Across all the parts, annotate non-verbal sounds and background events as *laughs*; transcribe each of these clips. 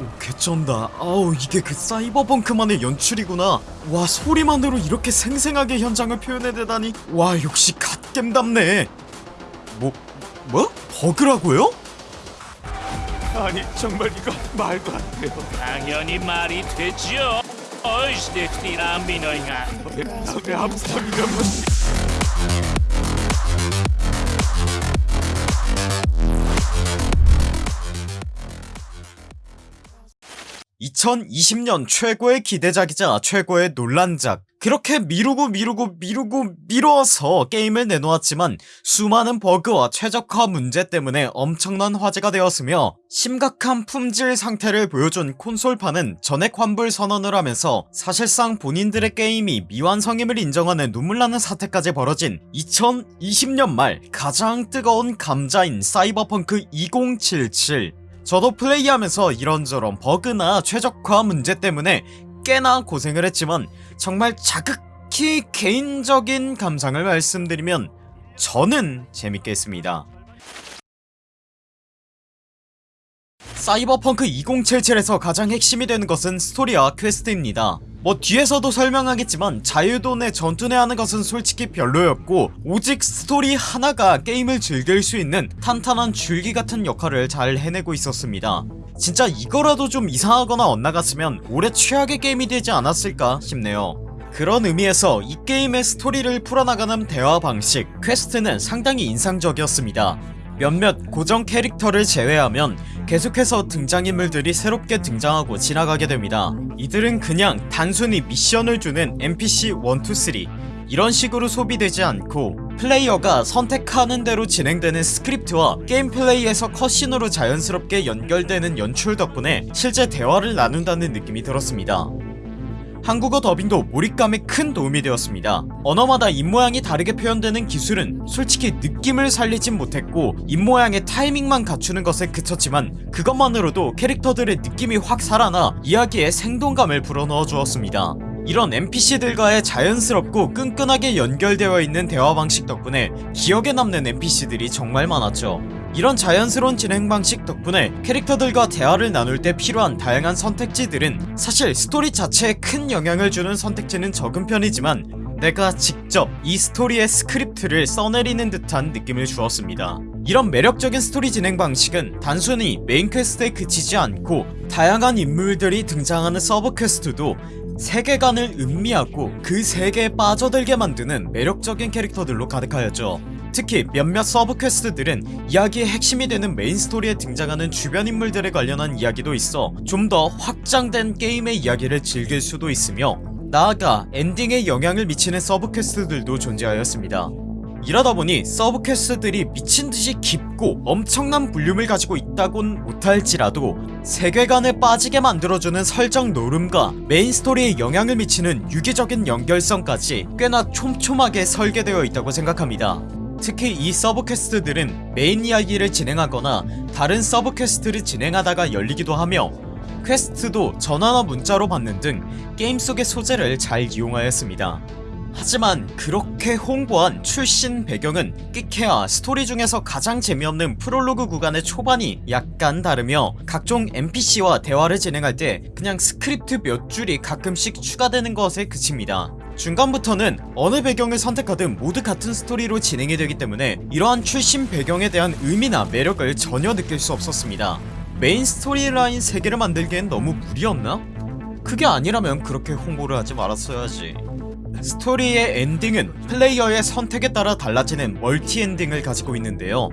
오 개쩐다 아우 이게 그 사이버펑크만의 연출이구나 와 소리만으로 이렇게 생생하게 현장을 표현해내다니 와 역시 갓겜답네 뭐 뭐? 버그라고요? 아니 정말 이거 말도 안 돼요. 당연히 말이 되죠. 어이씨, 내 티랑 민호인가. 왜 암스tam이가 2020년 최고의 기대작이자 최고의 논란작. 그렇게 미루고 미루고 미루고 미뤄서 게임을 내놓았지만 수많은 버그와 최적화 문제 때문에 엄청난 화제가 되었으며 심각한 품질 상태를 보여준 콘솔파는 전액 환불 선언을 하면서 사실상 본인들의 게임이 미완성임을 인정하는 눈물나는 사태까지 벌어진 2020년 말 가장 뜨거운 감자인 사이버펑크 2077 저도 플레이하면서 이런저런 버그나 최적화 문제 때문에 꽤나 고생을 했지만 정말 지극히 개인적인 감상을 말씀드리면 저는 재밌게 했습니다 사이버펑크 2077에서 가장 핵심이 되는 것은 스토리와 퀘스트입니다. 뭐 뒤에서도 설명하겠지만 자유도네 전투네 하는 것은 솔직히 별로였고 오직 스토리 하나가 게임을 즐길 수 있는 탄탄한 줄기 같은 역할을 잘 해내고 있었습니다. 진짜 이거라도 좀 이상하거나 엇나갔으면 올해 최악의 게임이 되지 않았을까 싶네요. 그런 의미에서 이 게임의 스토리를 풀어나가는 대화 방식 퀘스트는 상당히 인상적이었습니다. 몇몇 고정 캐릭터를 제외하면 계속해서 등장인물들이 새롭게 등장하고 지나가게 됩니다. 이들은 그냥 단순히 미션을 주는 NPC 1, 2, 3 이런 식으로 소비되지 않고 플레이어가 선택하는 대로 진행되는 스크립트와 게임 플레이에서 컷신으로 자연스럽게 연결되는 연출 덕분에 실제 대화를 나눈다는 느낌이 들었습니다 한국어 더빙도 몰입감에 큰 도움이 되었습니다. 언어마다 입모양이 다르게 표현되는 기술은 솔직히 느낌을 살리진 못했고 입모양의 타이밍만 맞추는 것에 그쳤지만 그것만으로도 캐릭터들의 느낌이 확 살아나 이야기에 생동감을 불어넣어 주었습니다. 이런 NPC들과의 자연스럽고 끈끈하게 연결되어 있는 대화 방식 덕분에 기억에 남는 NPC들이 정말 많았죠 이런 자연스러운 진행 방식 덕분에 캐릭터들과 대화를 나눌 때 필요한 다양한 선택지들은 사실 스토리 자체에 큰 영향을 주는 선택지는 적은 편이지만 내가 직접 이 스토리의 스크립트를 써내리는 듯한 느낌을 주었습니다. 이런 매력적인 스토리 진행 방식은 단순히 메인 퀘스트에 그치지 않고 다양한 인물들이 등장하는 서브 퀘스트도 세계관을 음미하고 그 세계에 빠져들게 만드는 매력적인 캐릭터들로 가득하였죠 특히 몇몇 서브 퀘스트들은 이야기의 핵심이 되는 메인 스토리에 등장하는 주변 인물들에 관련한 이야기도 있어 좀 더 확장된 게임의 이야기를 즐길 수도 있으며 나아가 엔딩에 영향을 미치는 서브 퀘스트들도 존재하였습니다. 이러다보니 서브 퀘스트들이 미친듯이 깊고 엄청난 볼륨을 가지고 있다곤 못할지라도 세계관에 빠지게 만들어주는 설정 놀음과 메인 스토리에 영향을 미치는 유기적인 연결성까지 꽤나 촘촘하게 설계되어 있다고 생각합니다 특히 이 서브 퀘스트들은 메인 이야기를 진행하거나 다른 서브 퀘스트를 진행하다가 열리기도 하며 퀘스트도 전화나 문자로 받는 등 게임 속의 소재를 잘 이용하였습니다. 하지만 그렇게 홍보한 출신 배경은 끽해야 스토리 중에서 가장 재미없는 프롤로그 구간의 초반이 약간 다르며 각종 NPC와 대화를 진행할 때 그냥 스크립트 몇 줄이 가끔씩 추가되는 것에 그칩니다 중간부터는 어느 배경을 선택하든 모두 같은 스토리로 진행이 되기 때문에 이러한 출신 배경에 대한 의미나 매력을 전혀 느낄 수 없었습니다. 메인 스토리라인 세 개를 만들기엔 너무 무리였나? 그게 아니라면 그렇게 홍보를 하지 말았어야지. 스토리의 엔딩은 플레이어의 선택에 따라 달라지는 멀티 엔딩을 가지고 있는데요.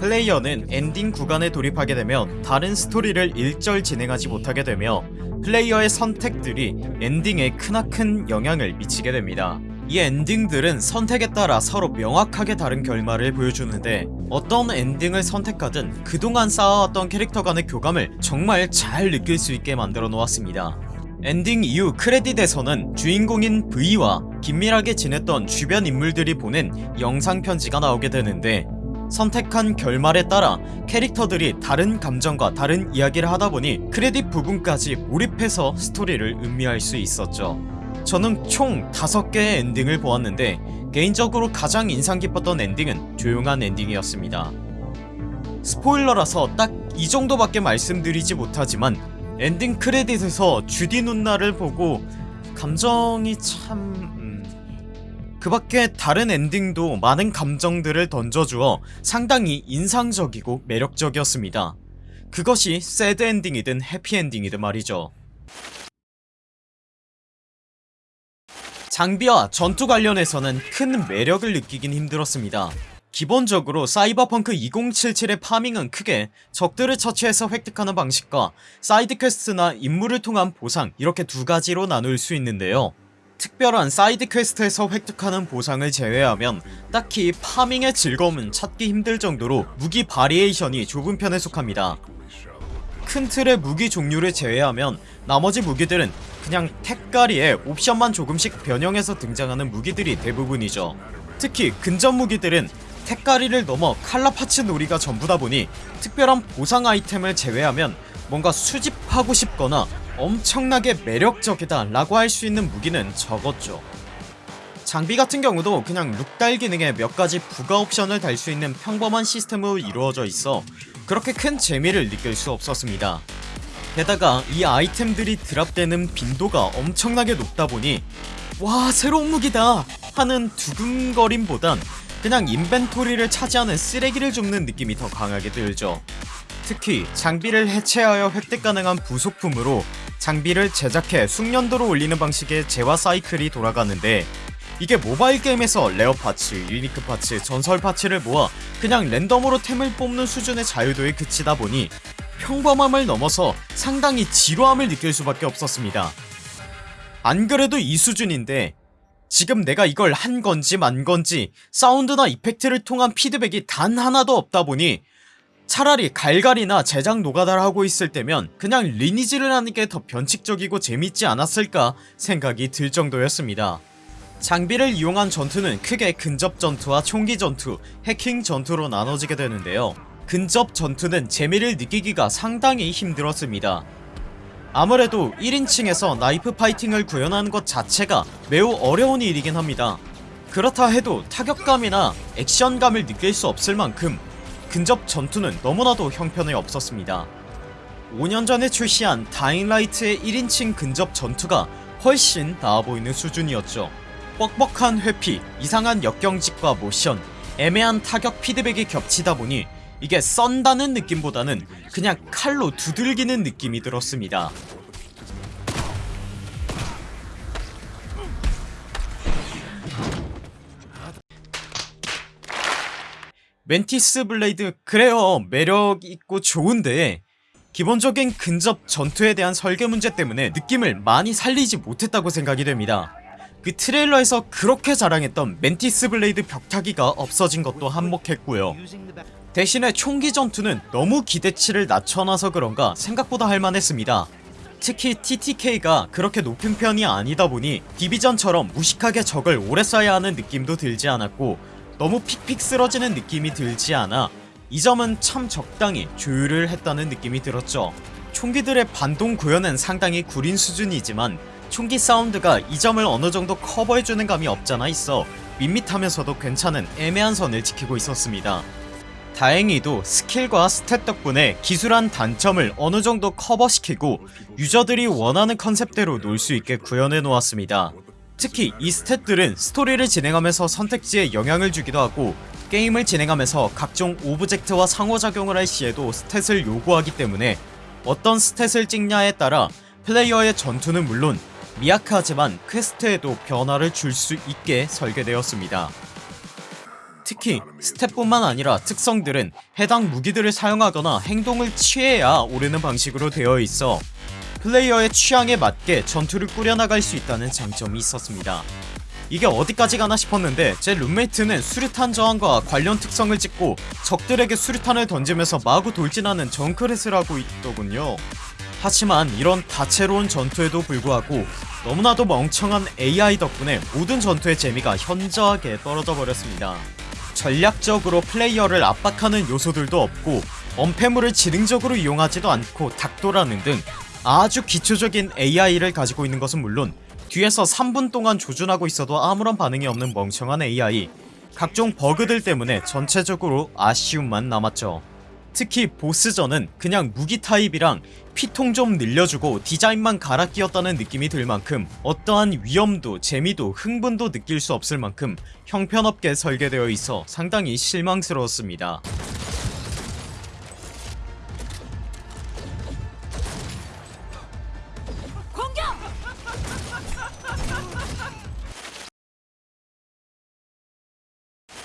플레이어는 엔딩 구간에 돌입하게 되면 다른 스토리를 일절 진행하지 못하게 되며 플레이어의 선택들이 엔딩에 크나큰 영향을 미치게 됩니다. 이 엔딩들은 선택에 따라 서로 명확하게 다른 결말을 보여주는데 어떤 엔딩을 선택하든 그동안 쌓아왔던 캐릭터 간의 교감을 정말 잘 느낄 수 있게 만들어 놓았습니다. 엔딩 이후 크레딧에서는 주인공인 V와 긴밀하게 지냈던 주변 인물들이 보낸 영상 편지가 나오게 되는데 선택한 결말에 따라 캐릭터들이 다른 감정과 다른 이야기를 하다보니 크레딧 부분까지 몰입해서 스토리를 음미할 수 있었죠. 저는 총 5개의 엔딩을 보았는데 개인적으로 가장 인상 깊었던 엔딩은 조용한 엔딩이었습니다. 스포일러라서 딱 이 정도밖에 말씀드리지 못하지만 엔딩 크레딧에서 주디 누나를 보고 감정이 참... 음... 그 밖에 다른 엔딩도 많은 감정들을 던져주어 상당히 인상적이고 매력적이었습니다. 그것이 새드 엔딩이든 해피 엔딩이든 말이죠. 장비와 전투 관련해서는 큰 매력을 느끼긴 힘들었습니다. 기본적으로 사이버펑크 2077의 파밍은 크게 적들을 처치해서 획득하는 방식과 side quest나 임무를 통한 보상 이렇게 두 가지로 나눌 수 있는데요 특별한 side quest에서 획득하는 보상을 제외하면 딱히 farming의 즐거움은 찾기 힘들 정도로 무기 variation이 좁은 편에 속합니다. 큰 틀의 무기 종류를 제외하면 나머지 무기들은 그냥 택갈이에 옵션만 조금씩 변형해서 등장하는 무기들이 대부분이죠. 특히 근접 무기들은 택갈이를 넘어 칼라 파츠 놀이가 전부다 보니 특별한 보상 아이템을 제외하면 뭔가 수집하고 싶거나 엄청나게 매력적이다 라고 할 수 있는 무기는 적었죠. 장비 같은 경우도 그냥 룩달 기능에 몇 가지 부가 옵션을 달 수 있는 평범한 시스템으로 이루어져 있어 그렇게 큰 재미를 느낄 수 없었습니다. 게다가 이 아이템들이 드랍되는 빈도가 엄청나게 높다 보니 와 새로운 무기다! 하는 두근거림보단 그냥 inventory를 차지하는 쓰레기를 줍는 느낌이 더 강하게 들죠 특히 장비를 해체하여 획득 가능한 부속품으로 장비를 제작해 숙련도로 올리는 방식의 재화 사이클이 돌아가는데 이게 모바일 게임에서 rare parts, unique parts, 전설 parts를 모아 그냥 랜덤으로 템을 뽑는 수준의 자유도에 그치다 보니 평범함을 넘어서 상당히 지루함을 느낄 수밖에 없었습니다. 안 그래도 이 수준인데 지금 내가 이걸 한 건지 만 건지 사운드나 이펙트를 통한 피드백이 단 하나도 없다 보니 차라리 갈갈이나 제작 노가다를 하고 있을 때면 그냥 리니지를 하는 게 더 변칙적이고 재밌지 않았을까 생각이 들 정도였습니다. 장비를 이용한 전투는 크게 근접 전투와 총기 전투, 해킹 전투로 나눠지게 되는데요. 근접 전투는 재미를 느끼기가 상당히 힘들었습니다. 아무래도 1인칭에서 나이프 파이팅을 구현하는 것 자체가 매우 어려운 일이긴 합니다. 그렇다 해도 타격감이나 액션감을 느낄 수 없을 만큼 근접 전투는 너무나도 형편에 없었습니다. 5년 전에 출시한 다잉라이트의 1인칭 근접 전투가 훨씬 나아보이는 수준이었죠. 뻑뻑한 회피, 이상한 역경직과 모션, 애매한 타격 피드백이 겹치다 보니 이게 썬다는 느낌보다는 그냥 칼로 두들기는 느낌이 들었습니다 Mantis Blade 그래요. 매력있고 좋은데 기본적인 근접 전투에 대한 설계 문제 때문에 느낌을 많이 살리지 못했다고 생각이 됩니다. 그 트레일러에서 그렇게 자랑했던 Mantis Blade 벽타기가 없어진 것도 한몫했고요. 대신에 총기 전투는 너무 기대치를 낮춰놔서 그런가 생각보다 할만했습니다. 특히 TTK가 그렇게 높은 편이 아니다 보니 디비전처럼 무식하게 적을 오래 쏴야 하는 느낌도 들지 않았고 너무 픽픽 쓰러지는 느낌이 들지 않아 이 점은 참 적당히 조율을 했다는 느낌이 들었죠. 총기들의 반동 구현은 상당히 구린 수준이지만 총기 사운드가 이 점을 어느정도 커버해주는 감이 없잖아 있어 밋밋하면서도 괜찮은 애매한 선을 지키고 있었습니다. 다행히도 skill과 stat 덕분에 기술한 단점을 어느정도 커버시키고 유저들이 원하는 concept대로 놀 수 있게 구현해 놓았습니다 특히 이 stat들은 스토리를 진행하면서 선택지에 영향을 주기도 하고 게임을 진행하면서 각종 object와 상호작용을 할 시에도 stat을 요구하기 때문에 어떤 stat을 찍냐에 따라 플레이어의 전투는 물론 미약하지만 quest에도 변화를 줄 수 있게 설계되었습니다. 특히 stat뿐만 아니라 특성들은 해당 무기들을 사용하거나 행동을 취해야 오르는 방식으로 되어 있어 플레이어의 취향에 맞게 전투를 꾸려나갈 수 있다는 장점이 있었습니다. 이게 어디까지 가나 싶었는데 제 룸메이트는 수류탄 저항과 관련 특성을 찍고 적들에게 수류탄을 던지면서 마구 돌진하는 Junkrat을 하고 있더군요. 하지만 이런 다채로운 전투에도 불구하고 너무나도 멍청한 AI 덕분에 모든 전투의 재미가 현저하게 떨어져 버렸습니다. 전략적으로 플레이어를 압박하는 요소들도 없고 엄폐물을 지능적으로 이용하지도 않고 닥도라는 등 아주 기초적인 AI를 가지고 있는 것은 물론 뒤에서 3분 동안 조준하고 있어도 아무런 반응이 없는 멍청한 AI 각종 버그들 때문에 전체적으로 아쉬움만 남았죠. 특히 보스전은 그냥 무기 타입이랑 피통 좀 늘려주고 디자인만 갈아 끼웠다는 느낌이 들 만큼 어떠한 위험도 재미도 흥분도 느낄 수 없을 만큼 형편없게 설계되어 있어 상당히 실망스러웠습니다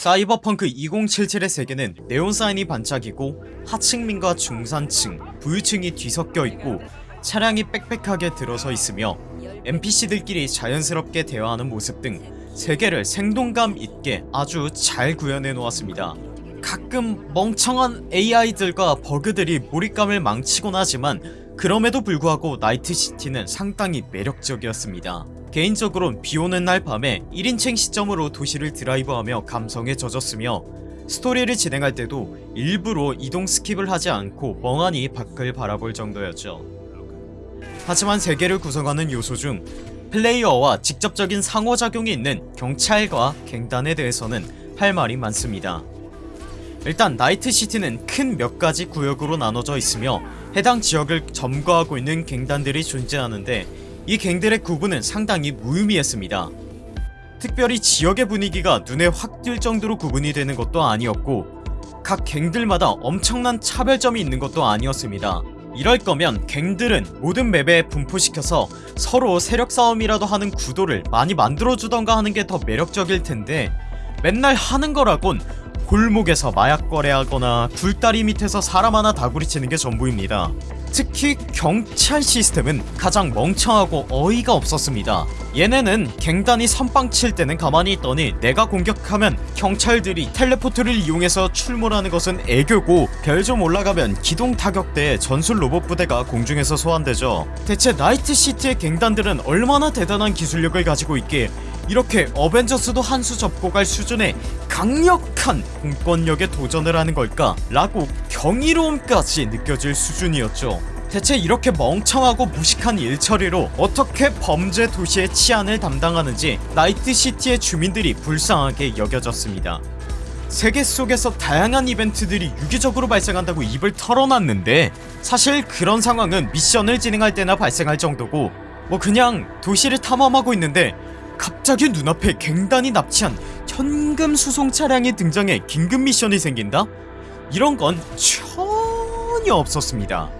사이버펑크 2077의 세계는 네온사인이 반짝이고 하층민과 중산층, 부유층이 뒤섞여 있고 차량이 빽빽하게 들어서 있으며 NPC들끼리 자연스럽게 대화하는 모습 등 세계를 생동감 있게 아주 잘 구현해 놓았습니다. 가끔 멍청한 AI들과 버그들이 몰입감을 망치곤 하지만 그럼에도 불구하고 나이트시티는 상당히 매력적이었습니다. 개인적으론 비오는 날 밤에 1인칭 시점으로 도시를 드라이브하며 감성에 젖었으며 스토리를 진행할 때도 일부러 이동 skip을 하지 않고 멍하니 밖을 바라볼 정도였죠. 하지만 세계를 구성하는 요소 중 플레이어와 직접적인 상호작용이 있는 경찰과 갱단에 대해서는 할 말이 많습니다. 일단 Night City는 큰 몇 가지 구역으로 나눠져 있으며 해당 지역을 점거하고 있는 갱단들이 존재하는데 이 갱들의 구분은 상당히 무의미했습니다. 특별히 지역의 분위기가 눈에 확 띌 정도로 구분이 되는 것도 아니었고 각 갱들마다 엄청난 차별점이 있는 것도 아니었습니다. 이럴 거면 갱들은 모든 맵에 분포시켜서 서로 세력 싸움이라도 하는 구도를 많이 만들어주던가 하는 게 더 매력적일 텐데 맨날 하는 거라곤 골목에서 마약 거래하거나 굴다리 밑에서 사람 하나 다구리치는 게 전부입니다. 특히 경찰 시스템은 가장 멍청하고 어이가 없었습니다. 얘네는 갱단이 선빵 칠 때는 가만히 있더니 내가 공격하면 경찰들이 텔레포트를 이용해서 출몰하는 것은 애교고 별 좀 올라가면 기동 타격대에 전술 로봇 부대가 공중에서 소환되죠. 대체 나이트시티의 갱단들은 얼마나 대단한 기술력을 가지고 있기에 이렇게 어벤져스도 한 수 접고 갈 수준의 강력한 공권력에 도전을 하는 걸까? 라고 경이로움까지 느껴질 수준이었죠 대체 이렇게 멍청하고 무식한 일처리로 어떻게 범죄 도시의 치안을 담당하는지 나이트시티의 주민들이 불쌍하게 여겨졌습니다 세계 속에서 다양한 이벤트들이 유기적으로 발생한다고 입을 털어놨는데 사실 그런 상황은 미션을 진행할 때나 발생할 정도고 뭐 그냥 도시를 탐험하고 있는데 갑자기 눈앞에 갱단이 납치한 현금 수송 차량이 등장해 긴급 미션이 생긴다? 이런 건 전혀 없었습니다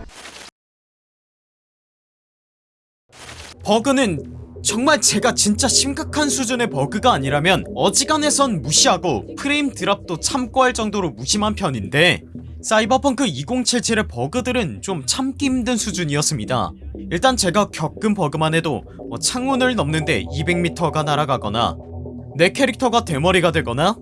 버그는 정말 제가 진짜 심각한 수준의 버그가 아니라면 어지간해선 무시하고 프레임 드랍도 참고 할 정도로 무심한 편인데 사이버펑크 2077의 버그들은 좀 참기 힘든 수준이었습니다. 일단 제가 겪은 버그만 해도 뭐 창문을 넘는데 200m가 날아가거나 내 캐릭터가 대머리가 되거나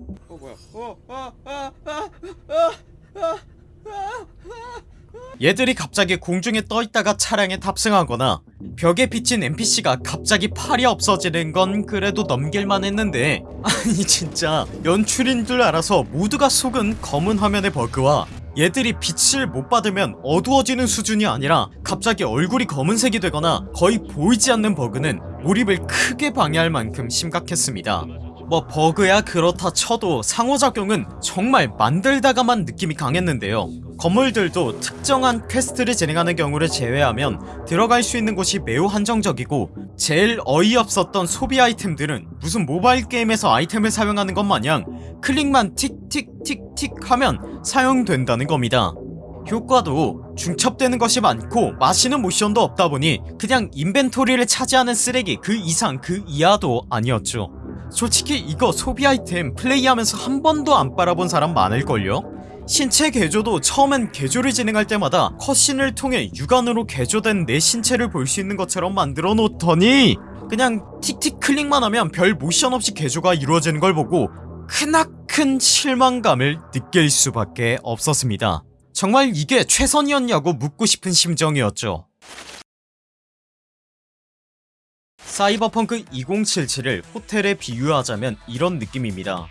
얘들이 갑자기 공중에 떠있다가 차량에 탑승하거나 벽에 비친 NPC가 갑자기 팔이 없어지는 건 그래도 넘길만 했는데 *laughs* 아니 진짜 연출인 줄 알아서 모두가 속은 검은 화면의 버그와 얘들이 빛을 못 받으면 어두워지는 수준이 아니라 갑자기 얼굴이 검은색이 되거나 거의 보이지 않는 버그는 몰입을 크게 방해할 만큼 심각했습니다. 뭐 버그야 그렇다 쳐도 상호작용은 정말 만들다가만 느낌이 강했는데요 건물들도 특정한 quest를 진행하는 경우를 제외하면 들어갈 수 있는 곳이 매우 한정적이고 제일 어이없었던 소비 아이템들은 무슨 모바일 게임에서 아이템을 사용하는 것 마냥 클릭만 틱틱틱틱 하면 사용된다는 겁니다 효과도 중첩되는 것이 많고 마시는 모션도 없다보니 그냥 인벤토리를 차지하는 쓰레기 그 이상 그 이하도 아니었죠 솔직히 이거 소비 아이템 플레이하면서 한 번도 안 빨아본 사람 많을걸요? 신체 개조도 처음엔 개조를 진행할 때마다 컷신을 통해 육안으로 개조된 내 신체를 볼 수 있는 것처럼 만들어 놓더니 그냥 틱틱 클릭만 하면 별 모션 없이 개조가 이루어지는 걸 보고 크나큰 실망감을 느낄 수밖에 없었습니다. 정말 이게 최선이었냐고 묻고 싶은 심정이었죠. 사이버펑크 2077을 호텔에 비유하자면 이런 느낌입니다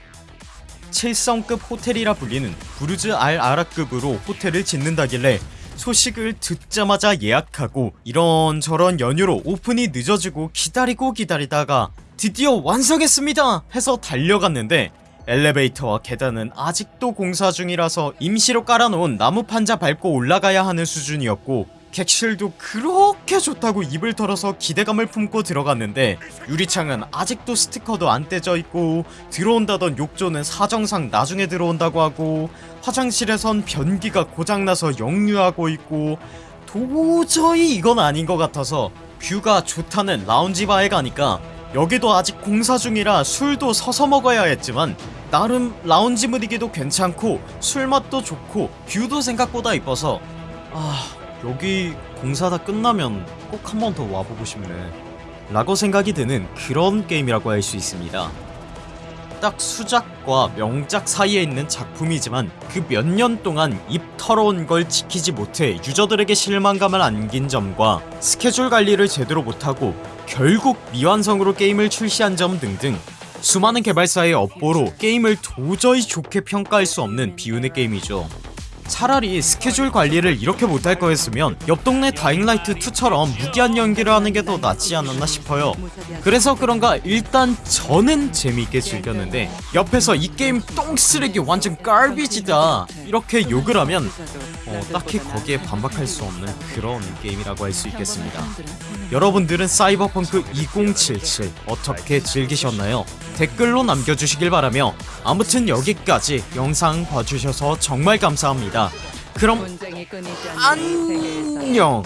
7성급 호텔이라 불리는 부르즈 알 아라급으로 호텔을 짓는다길래 소식을 듣자마자 예약하고 이런저런 연유로 오픈이 늦어지고 기다리고 기다리다가 드디어 완성했습니다 해서 달려갔는데 엘리베이터와 계단은 아직도 공사 중이라서 임시로 깔아놓은 나무 판자 밟고 올라가야 하는 수준이었고 객실도 그렇게 좋다고 입을 털어서 기대감을 품고 들어갔는데 유리창은 아직도 스티커도 안 떼져 있고 들어온다던 욕조는 사정상 나중에 들어온다고 하고 화장실에선 변기가 고장나서 역류하고 있고 도저히 이건 아닌 것 같아서 view가 좋다는 라운지 바에 가니까 여기도 아직 공사 중이라 술도 서서 먹어야 했지만 나름 라운지 분위기도 괜찮고 술맛도 좋고 view도 생각보다 이뻐서 아 여기 공사 다 끝나면 꼭 한 번 더 와보고 싶네. 라고 생각이 드는 그런 게임이라고 할 수 있습니다. 딱 수작과 명작 사이에 있는 작품이지만 그 몇 년 동안 입 털어온 걸 지키지 못해 유저들에게 실망감을 안긴 점과 스케줄 관리를 제대로 못하고 결국 미완성으로 게임을 출시한 점 등등 수많은 개발사의 업보로 게임을 도저히 좋게 평가할 수 없는 비운의 게임이죠 차라리 스케줄 관리를 이렇게 못할 거였으면 옆 동네 다잉라이트 2처럼 무기한 연기를 하는 게 더 낫지 않았나 싶어요 그래서 그런가 일단 저는 재미있게 즐겼는데 옆에서 이 게임 똥쓰레기 완전 깔비지다 이렇게 욕을 하면 어, 딱히 거기에 반박할 수 없는 그런 게임이라고 할 수 있겠습니다 여러분들은 사이버펑크 2077 어떻게 즐기셨나요? 댓글로 남겨주시길 바라며 아무튼 여기까지 영상 봐주셔서 정말 감사합니다. 그럼 안녕